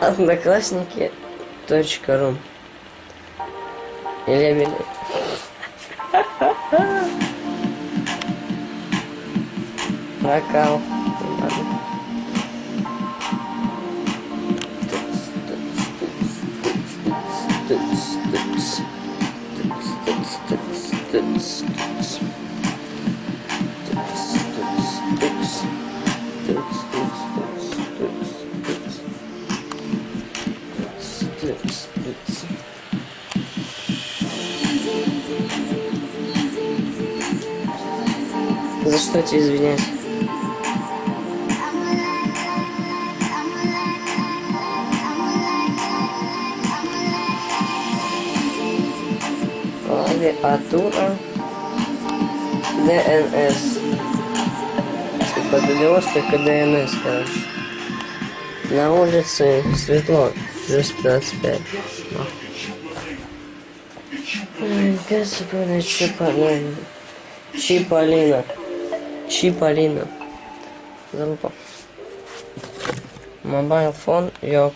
Одноклассники. Точка ру. Или Эмили. Прокал. Ладно. За что тебе извиняюсь? Клавиатура ДНС. ДДОС, только ДНС, короче. На улице светло, плюс 25. Ой, Господи, Чиполлино. Чиполлино. Чиполлино. Залупа. Mobile phone, я.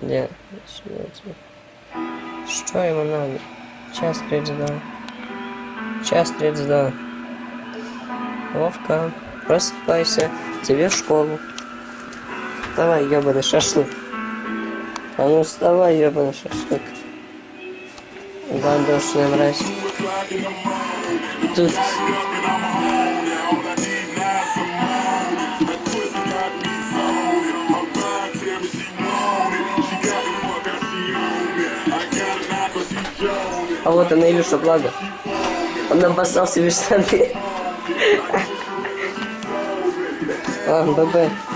Где? Что ему надо? Час 32. Час 32. Вовка, просыпайся. Тебе в школу. Вставай, ебаный шашлык. А ну вставай, ебаный шашлык. Гандошная мразь. Тут... А вот она, Илюша, благо. Он обоссал себе штаны. А, ББ.